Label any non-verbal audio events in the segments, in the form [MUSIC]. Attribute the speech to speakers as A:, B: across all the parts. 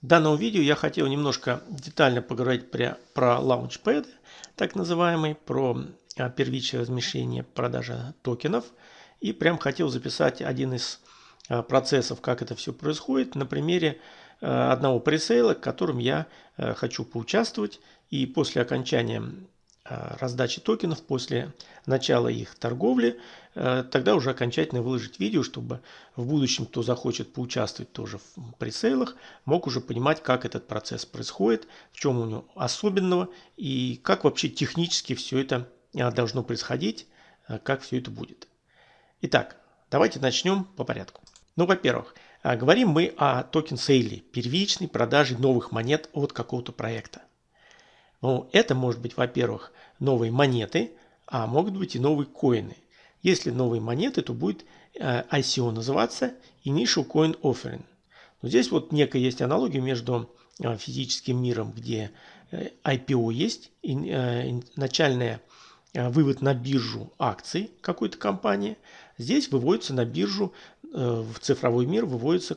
A: В данном видео я хотел немножко детально поговорить про, про Launchpad, так называемый, про а, первичное размещение продажи токенов. И прям хотел записать один из а, процессов, как это все происходит, на примере а, одного пресейла, в котором я хочу поучаствовать. И после окончания раздачи токенов после начала их торговли, э, тогда уже окончательно выложить видео, чтобы в будущем, кто захочет поучаствовать тоже в presale ах, мог уже понимать, как этот процесс происходит, в чем у него особенного и как вообще технически все это э, должно происходить, как все это будет. Итак, давайте начнем по порядку. Ну, во-первых, говорим мы о token sale е, первичной продаже новых монет от какого-то проекта. Ну, это может быть, во-первых, новые монеты, а могут быть и новые коины. Если новые монеты, то будет э, ICO называться Initial Coin Offering. Но здесь вот некая есть аналогия между э, физическим миром, где э, IPO есть, и начальная вывод на биржу акций какой-то компании. Здесь выводятся на биржу, в цифровой мир выводятся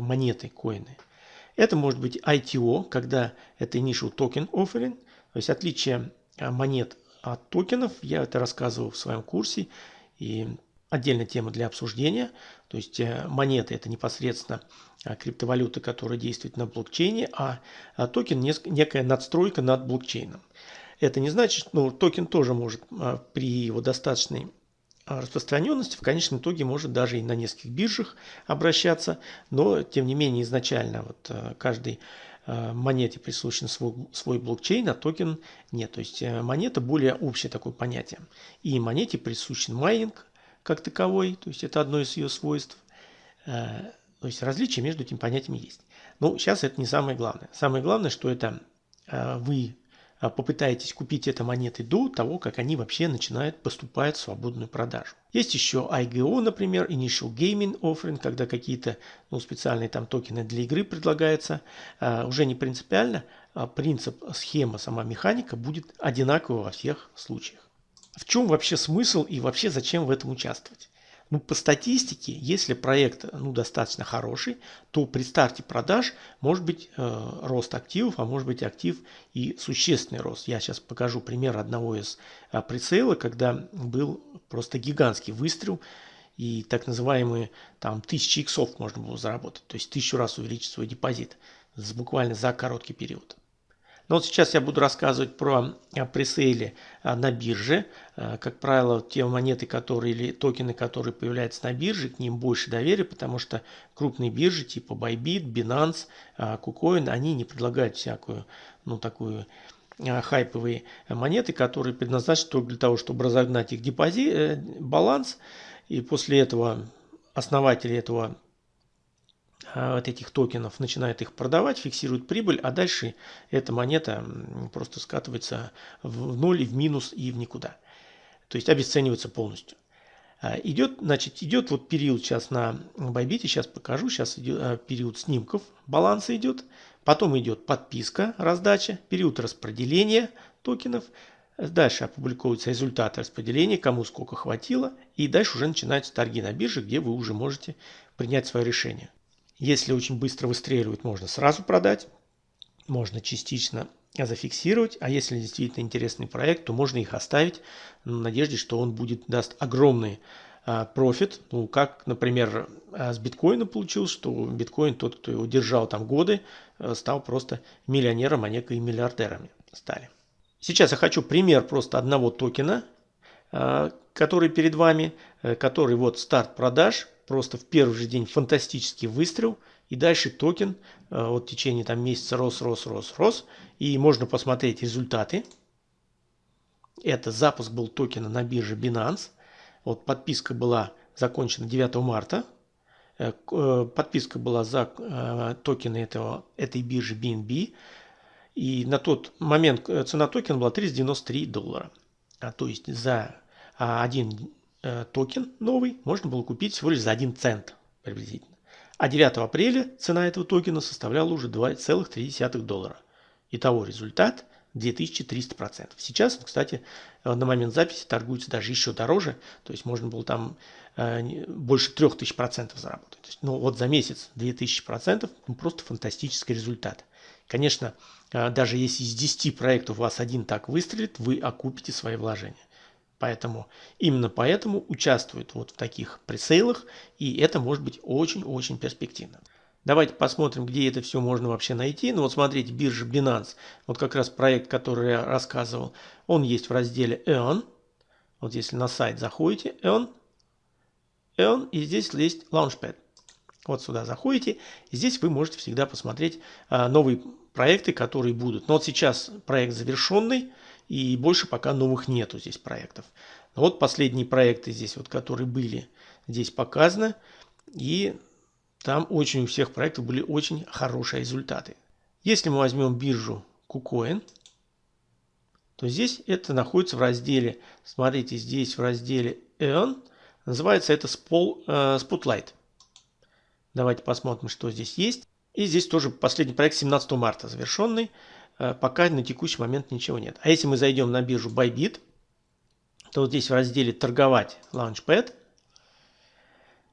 A: монеты, коины. Это может быть ITO, когда это Initial Token Offering, то есть отличие а, монет от токенов, я это рассказывал в своем курсе, и отдельная тема для обсуждения. То есть э, монеты это непосредственно а, криптовалюта, которая действует на блокчейне, а, а токен некая надстройка над блокчейном. Это не значит, ну, токен тоже может при его достаточной распространенности в конечном итоге может даже и на нескольких биржах обращаться, но тем не менее изначально вот э, каждый Э, монете присущен свой, свой блокчейн, а токен нет. То есть э, монета более общее такое понятие. И монете присущен майнинг как таковой, то есть это одно из ее свойств. То есть различия между этими понятиями есть. Но сейчас это не самое главное. Самое главное, что это вы а, попытаетесь купить это монеты до того, как они вообще начинают поступать в свободную продажу. Есть еще IGO, например, Initial Gaming Offering, когда какие-то ну, специальные там токены для игры предлагаются. А, уже не принципиально, а принцип, схема, сама механика будет одинаково во всех случаях. В чем вообще смысл и вообще зачем в этом участвовать? Ну, по статистике, если проект ну, достаточно хороший, то при старте продаж может быть э, рост активов, а может быть актив и существенный рост. Я сейчас покажу пример одного из э, прицела, когда был просто гигантский выстрел и так называемые там тысячи иксов можно было заработать, то есть тысячу раз увеличить свой депозит буквально за короткий период. Но вот сейчас я буду рассказывать про э, пресейли э, на бирже. Э, как правило, те монеты, которые или токены, которые появляются на бирже, к ним больше доверия, потому что крупные биржи типа Bybit, Binance, KuCoin, они не предлагают всякую, ну такую хайповые монеты, которые предназначены только для того, чтобы разогнать их депозит, баланс, и после этого основатели этого а, вот этих токенов, начинает их продавать, фиксирует прибыль, а дальше эта монета просто скатывается в ноль, в минус и в никуда. То есть обесценивается полностью. А, идет, значит, идет вот период сейчас на Bybit, сейчас покажу, сейчас идет а, период снимков, баланса идет, потом идет подписка, раздача, период распределения токенов, дальше опубликовываются результаты распределения, кому сколько хватило, и дальше уже начинаются торги на бирже, где вы уже можете принять свое решение. Если очень быстро выстреливает, можно сразу продать, можно частично зафиксировать, а если действительно интересный проект, то можно их оставить в надежде, что он будет, даст огромный а, профит. Ну, как, например, а, с биткоином получилось, что биткоин, тот, кто его держал там годы, а, стал просто миллионером, а не и миллиардерами стали. Сейчас я хочу пример просто одного токена, который перед вами, э, который вот старт продаж, просто в первый же день фантастический выстрел. И дальше токен э, вот в течение там месяца рос, рос, рос, рос. И можно посмотреть результаты. Это запуск был токена на бирже Binance. Вот подписка была закончена 9 марта. Э, э, подписка была за токены этого, этой биржи BNB. И на тот момент цена токена была 393 доллара. А, то есть за один Э, токен новый можно было купить всего лишь за 1 цент приблизительно. А 9 апреля цена этого токена составляла уже 2,3 доллара. Итого результат 2300%. Сейчас, кстати, на момент записи торгуется даже еще дороже, то есть можно было там э, больше 3000% заработать. Есть, ну вот за месяц 2000% ну, просто фантастический результат. Конечно, э, даже если из 10 проектов у вас один так выстрелит, вы окупите свои вложения. Поэтому именно поэтому участвуют вот в таких пресейлах, и это может быть очень-очень перспективно. Давайте посмотрим, где это все можно вообще найти. Ну вот смотрите, биржа Binance, вот как раз проект, который я рассказывал, он есть в разделе Earn. Вот если на сайт заходите, Earn, Earn, и здесь есть Launchpad. Вот сюда заходите, и здесь вы можете всегда посмотреть а, новые проекты, которые будут. Но вот сейчас проект завершенный, и больше пока новых нету здесь проектов. Но вот последние проекты здесь, вот, которые были, здесь показаны. И там очень у всех проектов были очень хорошие результаты. Если мы возьмем биржу KuCoin, то здесь это находится в разделе, смотрите, здесь в разделе Earn, называется это э, Spotlight. Давайте посмотрим, что здесь есть. И здесь тоже последний проект 17 марта завершенный. Э, пока на текущий момент ничего нет. А если мы зайдем на биржу Bybit, то вот здесь в разделе «Торговать Launchpad»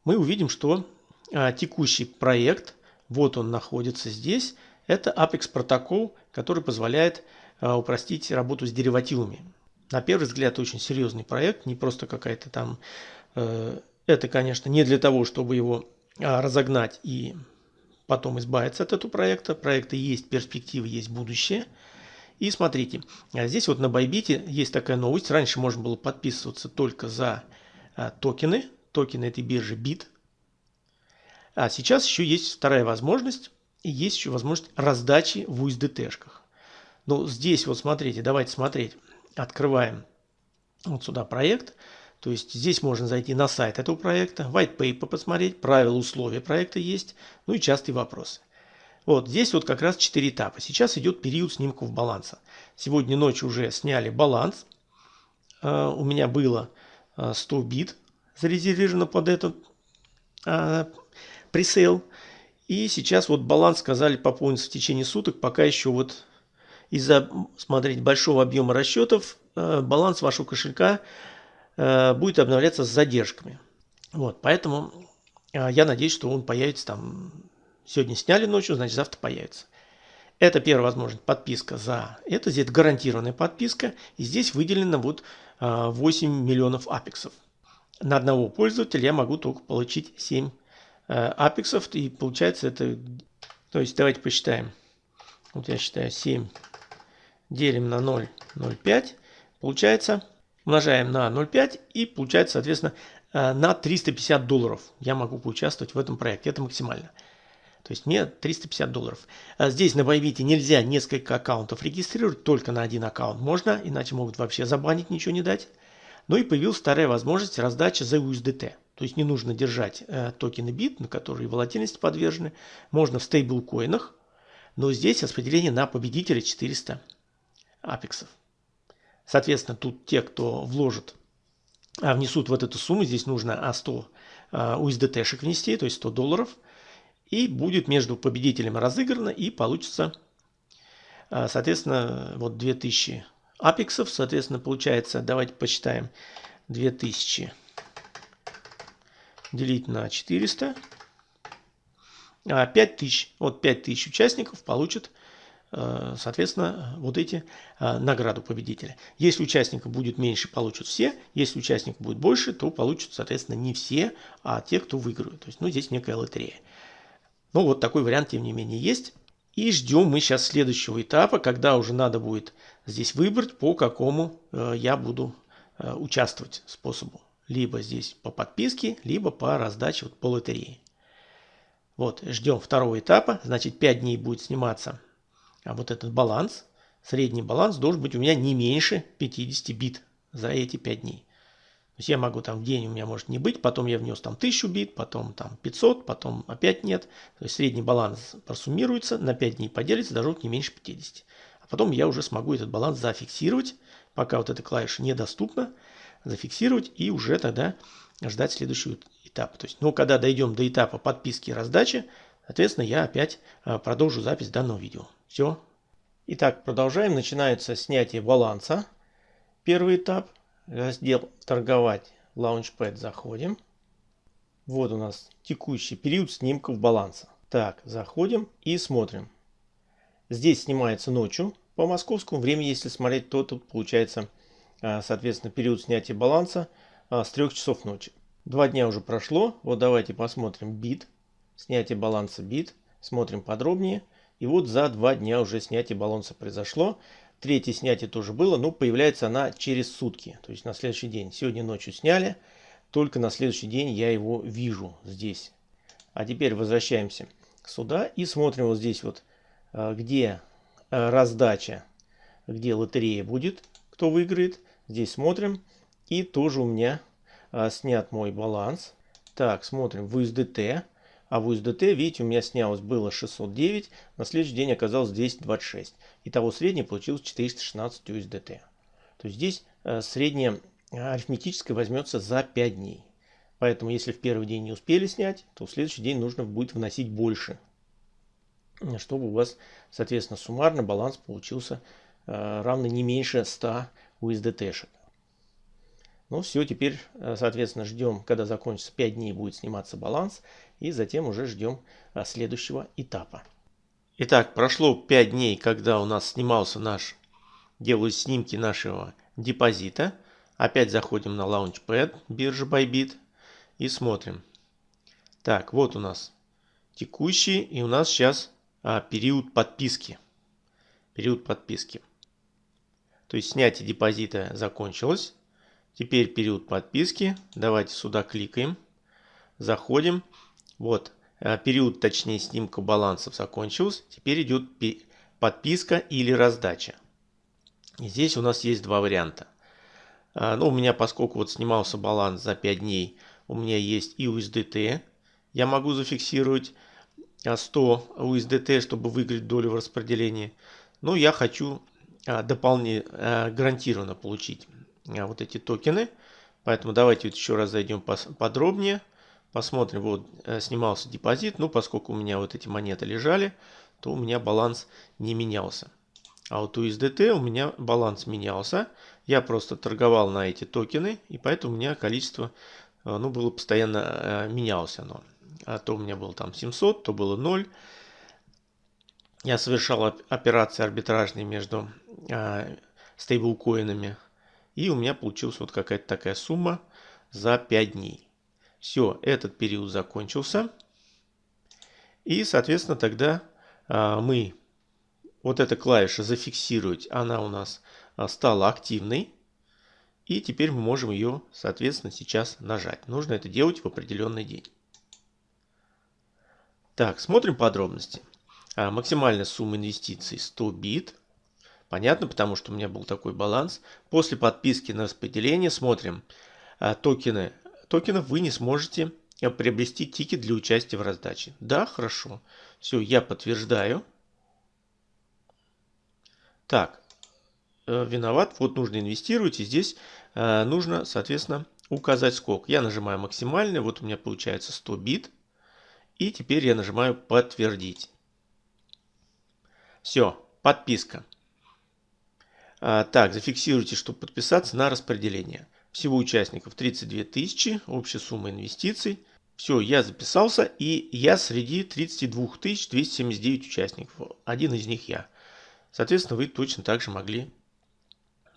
A: мы увидим, что а, текущий проект, вот он находится здесь, это Apex протокол, который позволяет а, упростить работу с деривативами. На первый взгляд очень серьезный проект, не просто какая-то там... Э, это, конечно, не для того, чтобы его разогнать и потом избавиться от этого проекта. Проекта есть перспективы, есть будущее. И смотрите, здесь вот на Bybit есть такая новость. Раньше можно было подписываться только за токены, токены этой биржи BIT, а сейчас еще есть вторая возможность, есть еще возможность раздачи в USDT-шках. Ну, здесь вот смотрите, давайте смотреть. Открываем вот сюда проект. То есть здесь можно зайти на сайт этого проекта, white paper посмотреть, правила, условия проекта есть, ну и частые вопросы. Вот здесь вот как раз 4 этапа. Сейчас идет период снимков баланса. Сегодня ночью уже сняли баланс. Uh, у меня было uh, 100 бит зарезервировано под этот uh, пресейл. И сейчас вот баланс сказали пополнится в течение суток, пока еще вот из-за, смотреть большого объема расчетов баланс вашего кошелька будет обновляться с задержками. Вот, поэтому э, я надеюсь, что он появится там, сегодня сняли ночью, значит завтра появится. Это первая возможность, подписка за это, здесь гарантированная подписка, и здесь выделено вот 8 миллионов апексов. На одного пользователя я могу только получить 7 Э, апексов, и получается это, то есть давайте посчитаем. Вот я считаю 7 делим на 0,05, получается, умножаем на 0,5 и получается, соответственно, э, на 350 долларов я могу поучаствовать в этом проекте. Это максимально. То есть мне 350 долларов. А здесь на Bybit нельзя несколько аккаунтов регистрировать, только на один аккаунт можно, иначе могут вообще забанить, ничего не дать. Ну и появилась вторая возможность раздачи за USDT. То есть не нужно держать э, токены бит, на которые волатильности подвержены. Можно в стейблкоинах, но здесь распределение на победителя 400 апексов. Соответственно, тут те, кто вложит, а внесут вот эту сумму, здесь нужно а 100 USDT-шек внести, то есть 100 долларов, и будет между победителем разыграно, и получится, а, соответственно, вот 2000 апексов, соответственно, получается, давайте посчитаем, 2000 делить на 400. 5000, вот 5000 участников получат, соответственно, вот эти э, награду победителя. Если участников будет меньше, получат все. Если участников будет больше, то получат, соответственно, не все, а те, кто выиграют. То есть, ну, здесь некая лотерея. Ну, вот такой вариант, тем не менее, есть. И ждем мы сейчас следующего этапа, когда уже надо будет здесь выбрать, по какому э, я буду участвовать способу либо здесь по подписке, либо по раздаче вот по лотерее. Вот, ждем второго этапа, значит 5 дней будет сниматься а вот этот баланс. Средний баланс должен быть у меня не меньше 50 бит за эти 5 дней. То есть я могу там в день у меня может не быть, потом я внес там 1000 бит, потом там 500, потом опять нет. То есть средний баланс просуммируется, на 5 дней поделится, должен быть не меньше 50. А потом я уже смогу этот баланс зафиксировать, пока вот эта клавиша недоступна зафиксировать и уже тогда ждать следующего этапа. То есть, ну, когда дойдем до этапа подписки и раздачи, соответственно, я опять а, продолжу запись данного видео. Все. Итак, продолжаем. Начинается снятие баланса. Первый этап. Раздел «Торговать». Launchpad заходим. Вот у нас текущий период снимков баланса. Так, заходим и смотрим. Здесь снимается ночью по московскому времени. Если смотреть, то тут получается, а, соответственно, период снятия баланса а, с 3 часов ночи. Два дня уже прошло. Вот давайте посмотрим бит. Снятие баланса бит. Смотрим подробнее. И вот за два дня уже снятие баланса произошло. Третье снятие тоже было, но появляется она через сутки, то есть на следующий день. Сегодня ночью сняли, только на следующий день я его вижу здесь. А теперь возвращаемся сюда и смотрим вот здесь вот, э, где э, раздача, где лотерея будет, кто выиграет. Здесь смотрим. И тоже у меня э, снят мой баланс. Так, смотрим в USDT. А в USDT, видите, у меня снялось было 609, на следующий день оказалось 226. Итого среднее получилось 416 USDT. То есть здесь э, среднее арифметическое возьмется за 5 дней. Поэтому если в первый день не успели снять, то в следующий день нужно будет вносить больше. Чтобы у вас, соответственно, суммарно баланс получился э, равный не меньше 100 USDT-шек. Ну все, теперь, э, соответственно, ждем, когда закончится 5 дней, будет сниматься баланс. И затем уже ждем э, следующего этапа. Итак, прошло 5 дней, когда у нас снимался наш, делают снимки нашего депозита. Опять заходим на Launchpad биржи Bybit и смотрим. Так, вот у нас текущий и у нас сейчас а, период подписки. Период подписки. То есть снятие депозита закончилось. Теперь период подписки. Давайте сюда кликаем. Заходим. Вот. Э, период, точнее, снимка балансов закончился. Теперь идет подписка или раздача. И здесь у нас есть два варианта. А, ну, у меня, поскольку вот снимался баланс за 5 дней, у меня есть и USDT. Я могу зафиксировать 100 а, USDT, чтобы выиграть долю в распределении. Но я хочу дополнительно, гарантированно получить вот эти токены. Поэтому давайте вот еще раз зайдем подробнее. Посмотрим, вот э, снимался депозит. Ну, поскольку у меня вот эти монеты лежали, то у меня баланс не менялся. А вот у USDT у меня баланс менялся. Я просто торговал на эти токены, и поэтому у меня количество, э, ну, было постоянно э, менялось оно. А то у меня было там 700, то было 0. Я совершал операции арбитражные между стейблкоинами и у меня получилась вот какая-то такая сумма за 5 дней. Все, этот период закончился. И, соответственно, тогда а, мы вот эта клавиша зафиксировать, она у нас а, стала активной. И теперь мы можем ее, соответственно, сейчас нажать. Нужно это делать в определенный день. Так, смотрим подробности. А, максимальная сумма инвестиций 100 бит. Понятно, потому что у меня был такой баланс. После подписки на распределение смотрим токены. Токенов вы не сможете а, приобрести тикет для участия в раздаче. Да, хорошо. Все, я подтверждаю. Так, э, виноват. Вот нужно инвестировать. И здесь э, нужно, соответственно, указать сколько. Я нажимаю максимальный. Вот у меня получается 100 бит. И теперь я нажимаю подтвердить. Все, подписка. А, так, зафиксируйте, чтобы подписаться на распределение. Всего участников 32 тысячи, общая сумма инвестиций. Все, я записался и я среди 32 279 участников. Один из них я. Соответственно, вы точно так же могли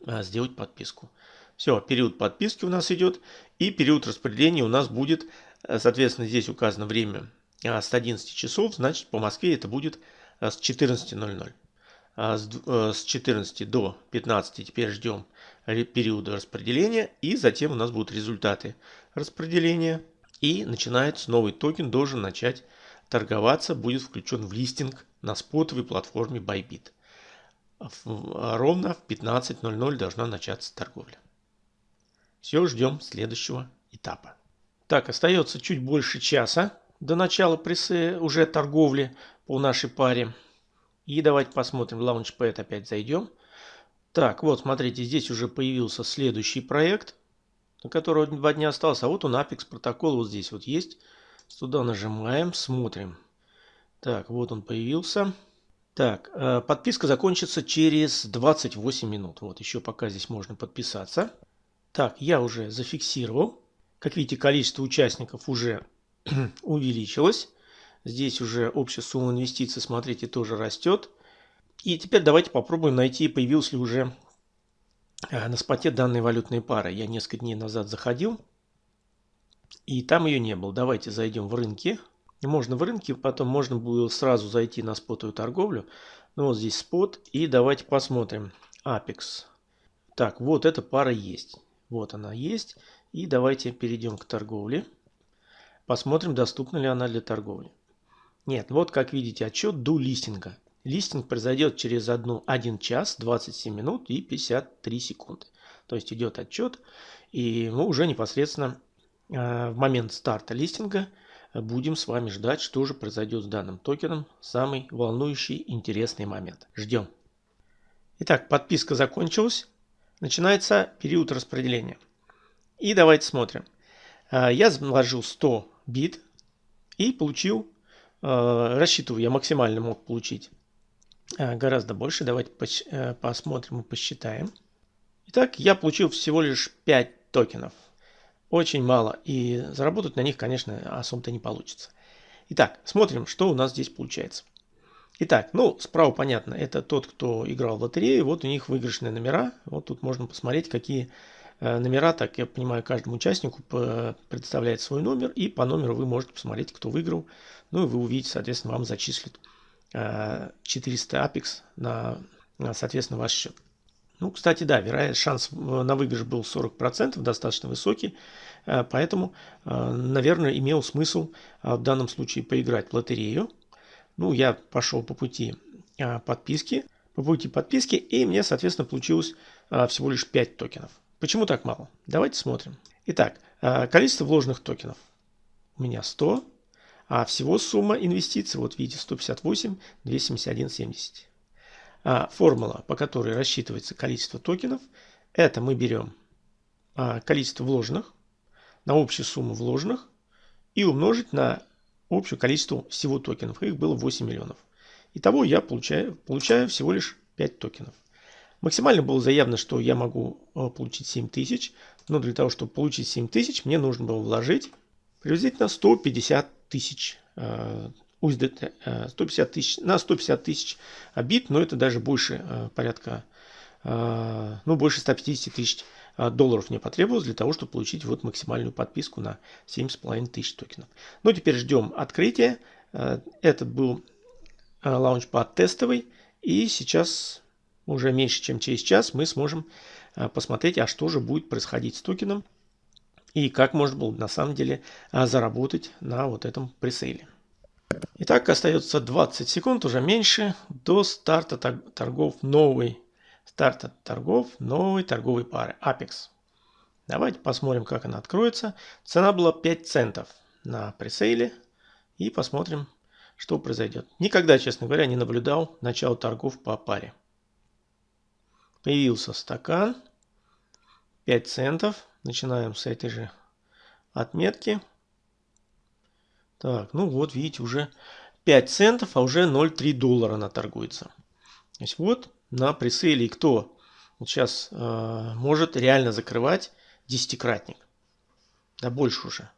A: а, сделать подписку. Все, период подписки у нас идет. И период распределения у нас будет, а, соответственно, здесь указано время с 11 часов. Значит, по Москве это будет с 14.00. А, с 14 э, до 15 теперь ждем периода распределения и затем у нас будут результаты распределения. И начинается новый токен должен начать торговаться будет включен в листинг на спотовой платформе Bybit. Ровно в 15.00 должна начаться торговля. Все ждем следующего этапа. Так остается чуть больше часа до начала прессы уже торговли по нашей паре и давайте посмотрим, в Launchpad опять зайдем. Так, вот, смотрите, здесь уже появился следующий проект, на которого два дня осталось. А вот он, Apex протокол, вот здесь вот есть. Сюда нажимаем, смотрим. Так, вот он появился. Так, э, подписка закончится через 28 минут. Вот еще пока здесь можно подписаться. Так, я уже зафиксировал. Как видите, количество участников уже [CLEARS THROAT] увеличилось. Здесь уже общая сумма инвестиций, смотрите, тоже растет. И теперь давайте попробуем найти, появилась ли уже э, на споте данной валютной пары. Я несколько дней назад заходил, и там ее не было. Давайте зайдем в рынки. Можно в рынке, потом можно было сразу зайти на спотовую торговлю. Ну вот здесь спот. И давайте посмотрим. Apex. Так, вот эта пара есть. Вот она есть. И давайте перейдем к торговле. Посмотрим, доступна ли она для торговли. Нет, вот как видите отчет до листинга. Листинг произойдет через 1, 1 час, 27 минут и 53 секунды. То есть идет отчет, и мы уже непосредственно э, в момент старта листинга будем с вами ждать, что же произойдет с данным токеном. Самый волнующий, интересный момент. Ждем. Итак, подписка закончилась. Начинается период распределения. И давайте смотрим. А, я вложил 100 бит и получил, рассчитываю, я максимально мог получить а, гораздо больше. Давайте э, посмотрим и посчитаем. Итак, я получил всего лишь 5 токенов очень мало. И заработать на них, конечно, особо-то не получится. Итак, смотрим, что у нас здесь получается. Итак, ну, справа понятно, это тот, кто играл в лотерею. Вот у них выигрышные номера. Вот тут можно посмотреть, какие э, номера, так я понимаю, каждому участнику представляет свой номер. И по номеру вы можете посмотреть, кто выиграл. Ну и вы увидите, соответственно, вам зачислят 400 э, Apex на, соответственно, ваш счет. Ну, кстати, да, вероятно, шанс э, на выигрыш был 40%, достаточно высокий, э, поэтому, э, наверное, имел смысл в данном случае поиграть в лотерею. Ну, я пошел по пути подписки, по пути подписки, и мне, соответственно, получилось всего лишь 5 токенов. Почему так мало? Давайте смотрим. Итак, количество вложенных токенов у меня 100, а всего сумма инвестиций, вот видите, 158, 271, 70. А формула, по которой рассчитывается количество токенов, это мы берем а, количество вложенных на общую сумму вложенных и умножить на общее количество всего токенов. Их было 8 миллионов. Итого я получаю, получаю всего лишь 5 токенов. Максимально было заявлено, что я могу а, получить 7 тысяч, но для того, чтобы получить 7 тысяч, мне нужно было вложить приблизительно 150 тысяч USDT 150 э, тысяч, на 150 тысяч бит, но это даже больше э, порядка, э, ну больше 150 тысяч долларов мне потребовалось для того, чтобы получить вот максимальную подписку на 7,5 тысяч токенов. Ну теперь ждем открытия. Этот был лаунчпад тестовый и сейчас уже меньше чем через час мы сможем посмотреть, а что же будет происходить с токеном и как можно было на самом деле заработать на вот этом пресейле. Итак, остается 20 секунд, уже меньше, до старта торгов новой, старта торгов новой торговой пары Apex. Давайте посмотрим, как она откроется. Цена была 5 центов на пресейле. И посмотрим, что произойдет. Никогда, честно говоря, не наблюдал начало торгов по паре. Появился стакан. 5 центов. Начинаем с этой же отметки. Так, ну вот, видите, уже 5 центов, а уже 0,3 доллара она торгуется. То есть вот на пресейле кто сейчас э, может реально закрывать десятикратник. Да больше уже.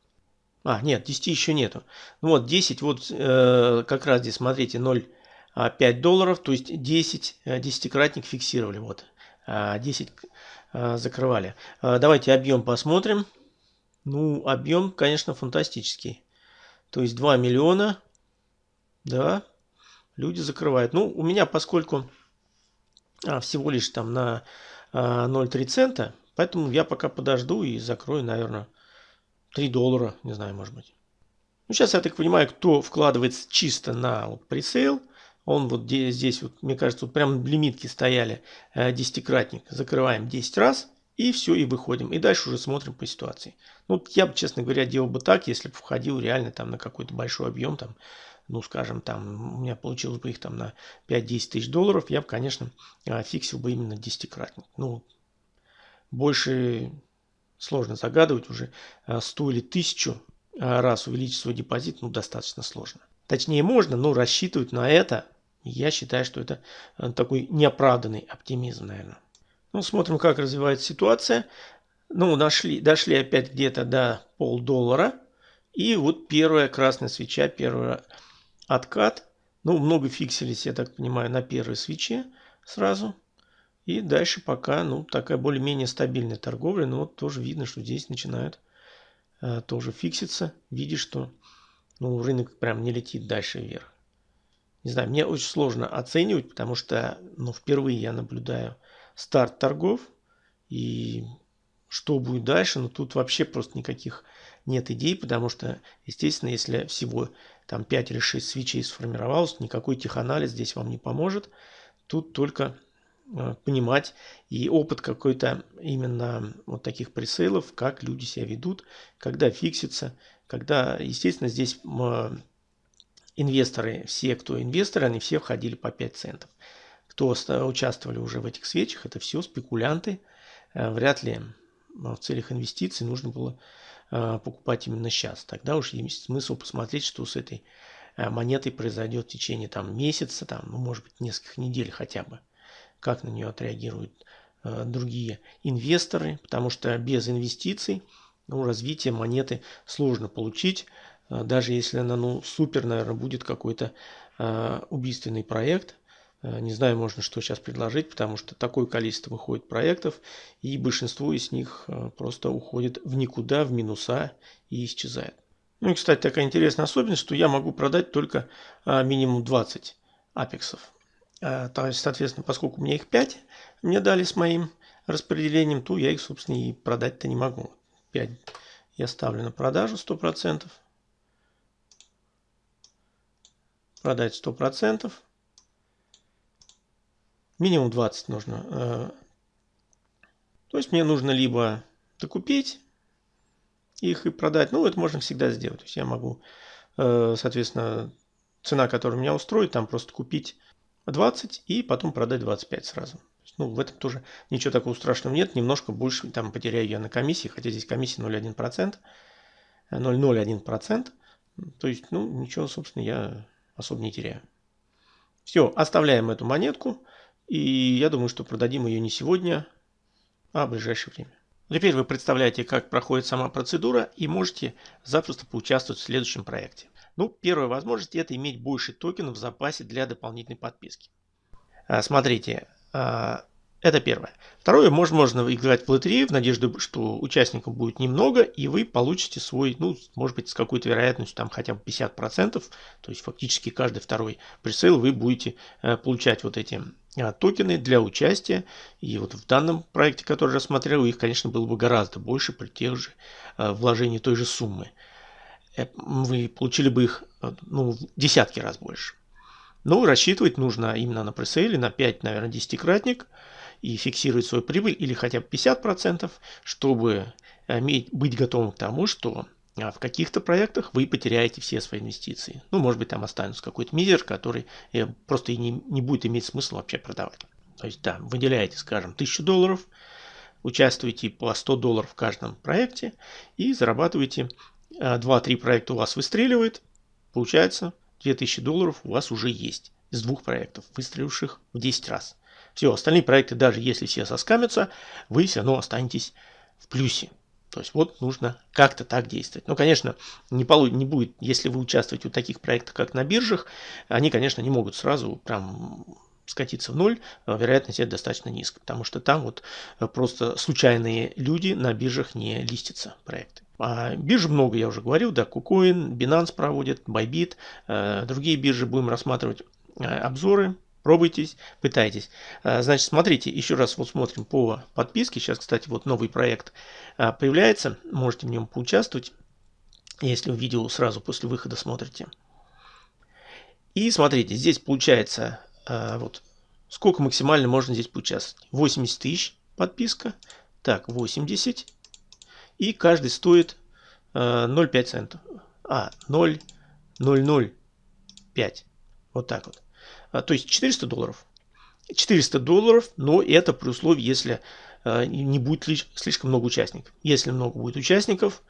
A: А, нет, 10 еще нету. Ну вот 10, вот э, как раз здесь, смотрите, 0,5 а, долларов, то есть 10, э, десятикратник фиксировали, вот. 10 э, закрывали. Э, давайте объем посмотрим. Ну, объем, конечно, фантастический. То есть 2 миллиона, да, люди закрывают. Ну, у меня, поскольку а, всего лишь там на а, 0,3 цента, поэтому я пока подожду и закрою, наверное, 3 доллара, не знаю, может быть. Ну, сейчас я так понимаю, кто вкладывается чисто на пресейл, он вот здесь, вот, мне кажется, вот прям лимитки стояли, э, десятикратник, закрываем 10 раз, и все, и выходим. И дальше уже смотрим по ситуации. Ну, я бы, честно говоря, делал бы так, если бы входил реально там на какой-то большой объем, там, ну, скажем, там, у меня получилось бы их там на 5-10 тысяч долларов, я бы, конечно, а, фиксил бы именно десятикратник. Ну, больше сложно загадывать уже 100 а, или 1000 а, раз увеличить свой депозит, ну, достаточно сложно. Точнее, можно, но рассчитывать на это Я считаю, что это э, такой неоправданный оптимизм, наверное. Ну, смотрим, как развивается ситуация. Ну, нашли, дошли опять где-то до полдоллара. И вот первая красная свеча, первый откат. Ну, много фиксились, я так понимаю, на первой свече сразу. И дальше пока, ну, такая более-менее стабильная торговля. Но вот тоже видно, что здесь начинает э, тоже фикситься. Видишь, что ну, рынок прям не летит дальше вверх. Не знаю, мне очень сложно оценивать, потому что ну, впервые я наблюдаю старт торгов. И что будет дальше, ну тут вообще просто никаких нет идей, потому что, естественно, если всего там 5 или 6 свечей сформировалось, никакой теханализ здесь вам не поможет. Тут только э, понимать и опыт какой-то именно вот таких пресейлов, как люди себя ведут, когда фиксится, когда, естественно, здесь э, инвесторы, все, кто инвесторы, они все входили по 5 центов. Кто участвовали уже в этих свечах, это все спекулянты. Э, вряд ли в целях инвестиций нужно было Э, покупать именно сейчас. Тогда уж есть смысл посмотреть, что с этой э, монетой произойдет в течение там, месяца, там, ну, может быть, нескольких недель хотя бы. Как на нее отреагируют э, другие инвесторы, потому что без инвестиций ну, развитие монеты сложно получить, даже если она ну, супер, наверное, будет какой-то убийственный проект – Э, не знаю, можно что сейчас предложить, потому что такое количество выходит проектов, и большинство из них просто уходит в никуда, в минуса и исчезает. Ну и, кстати, такая интересная особенность, что я могу продать только минимум 20 апексов. То есть, соответственно, поскольку меня их 5 мне дали с моим распределением, то я их, собственно, и продать-то не могу. 5 я ставлю на продажу 100%. Продать 100%. Минимум 20 нужно. Э, то есть мне нужно либо докупить их и продать. Ну, это можно всегда сделать. То есть я могу, э, соответственно, цена, которая меня устроит, там просто купить 20 и потом продать 25 сразу. Ну, в этом тоже ничего такого страшного нет. Немножко больше там потеряю я на комиссии, хотя здесь комиссия 0,1%. 0,01%. То есть, ну, ничего, собственно, я особо не теряю. Все, оставляем эту монетку. И я думаю, что продадим ее не сегодня, а в ближайшее время. Теперь вы представляете, как проходит сама процедура и можете запросто поучаствовать в следующем проекте. Ну, первая возможность это иметь больше токенов в запасе для дополнительной подписки. А, смотрите, а, это первое. Второе, можно, можно играть в лотерею в надежде, что участников будет немного, и вы получите свой, ну, может быть, с какой-то вероятностью, там хотя бы 50%, то есть фактически каждый второй пресейл вы будете э, получать вот эти э, токены для участия. И вот в данном проекте, который я рассмотрел, их, конечно, было бы гораздо больше при тех же э, вложении той же суммы. Вы получили бы их ну, десятки раз больше. Но рассчитывать нужно именно на пресейле, на 5, наверное, десятикратник – и фиксировать свою прибыль или хотя бы 50%, чтобы иметь, быть готовым к тому, что а, в каких-то проектах вы потеряете все свои инвестиции. Ну, может быть, там останется какой-то мизер, который э, просто и не, не будет иметь смысла вообще продавать. То есть, да, выделяете, скажем, 1000 долларов, участвуете по 100 долларов в каждом проекте и зарабатываете 2-3 а, проекта у вас выстреливает, получается 2000 долларов у вас уже есть из двух проектов, выстреливших в 10 раз. Все, остальные проекты, даже если все соскамятся, вы все равно останетесь в плюсе. То есть вот нужно как-то так действовать. Ну, конечно, не, полу не будет, если вы участвуете в таких проектах, как на биржах, они, конечно, не могут сразу прям скатиться в ноль, а вероятность это достаточно низкая, потому что там вот просто случайные люди на биржах не листятся проекты. А бирж много, я уже говорил, да, KuCoin, Binance проводит, Bybit, э, другие биржи будем рассматривать э, обзоры Пробуйтесь, пытайтесь. А, значит, смотрите, еще раз вот смотрим по подписке. Сейчас, кстати, вот новый проект а, появляется. Можете в нем поучаствовать, если видео сразу после выхода смотрите. И смотрите, здесь получается, а, вот сколько максимально можно здесь поучаствовать. 80 тысяч подписка. Так, 80. И каждый стоит 0,5 центов. А, 0,005. Вот так вот. А, то есть 400 долларов. 400 долларов, но это при условии, если а, не будет слишком много участников. Если много будет участников,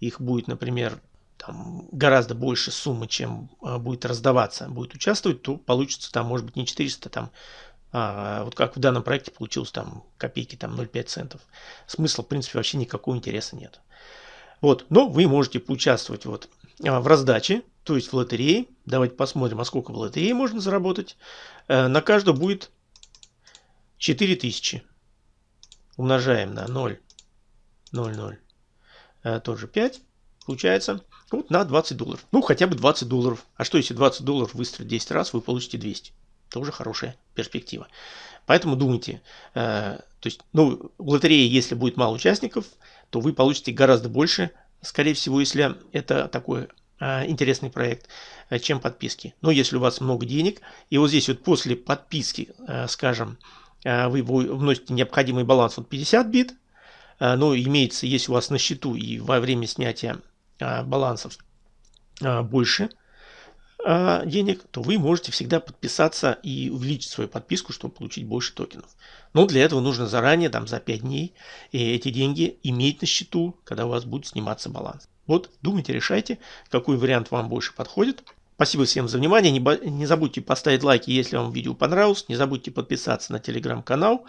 A: их будет, например, там, гораздо больше суммы, чем а, будет раздаваться, будет участвовать, то получится там, может быть, не 400, там, а, вот как в данном проекте получилось там копейки, там 0,5 центов. Смысла, в принципе, вообще никакого интереса нет. Вот, но вы можете поучаствовать вот в раздаче, то есть в лотерее. Давайте посмотрим, а сколько в лотерее можно заработать. Э, на каждого будет 4000. Умножаем на 0, 0, 0, тоже 5. Получается вот на 20 долларов. Ну, хотя бы 20 долларов. А что, если 20 долларов выстрелить 10 раз, вы получите 200. Тоже хорошая перспектива. Поэтому думайте. Э, то есть, ну, в лотерее, если будет мало участников, то вы получите гораздо больше, скорее всего, если это такой э, интересный проект, э, чем подписки. Но если у вас много денег, и вот здесь вот после подписки, э, скажем, э, вы вносите необходимый баланс вот 50 бит, но имеется, если у вас на счету и во время снятия э, балансов э, больше, а, денег, то вы можете всегда подписаться и увеличить свою подписку, чтобы получить больше токенов. Но для этого нужно заранее, там за 5 дней, эти деньги иметь на счету, когда у вас будет сниматься баланс. Вот, думайте, решайте, какой вариант вам больше подходит. Спасибо всем за внимание. Не, не забудьте поставить лайки, если вам видео понравилось. Не забудьте подписаться на телеграм-канал.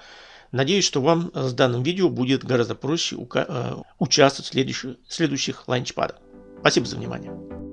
A: Надеюсь, что вам с данным видео будет гораздо проще э, участвовать в следующих, следующих ланчпадах. Спасибо за внимание.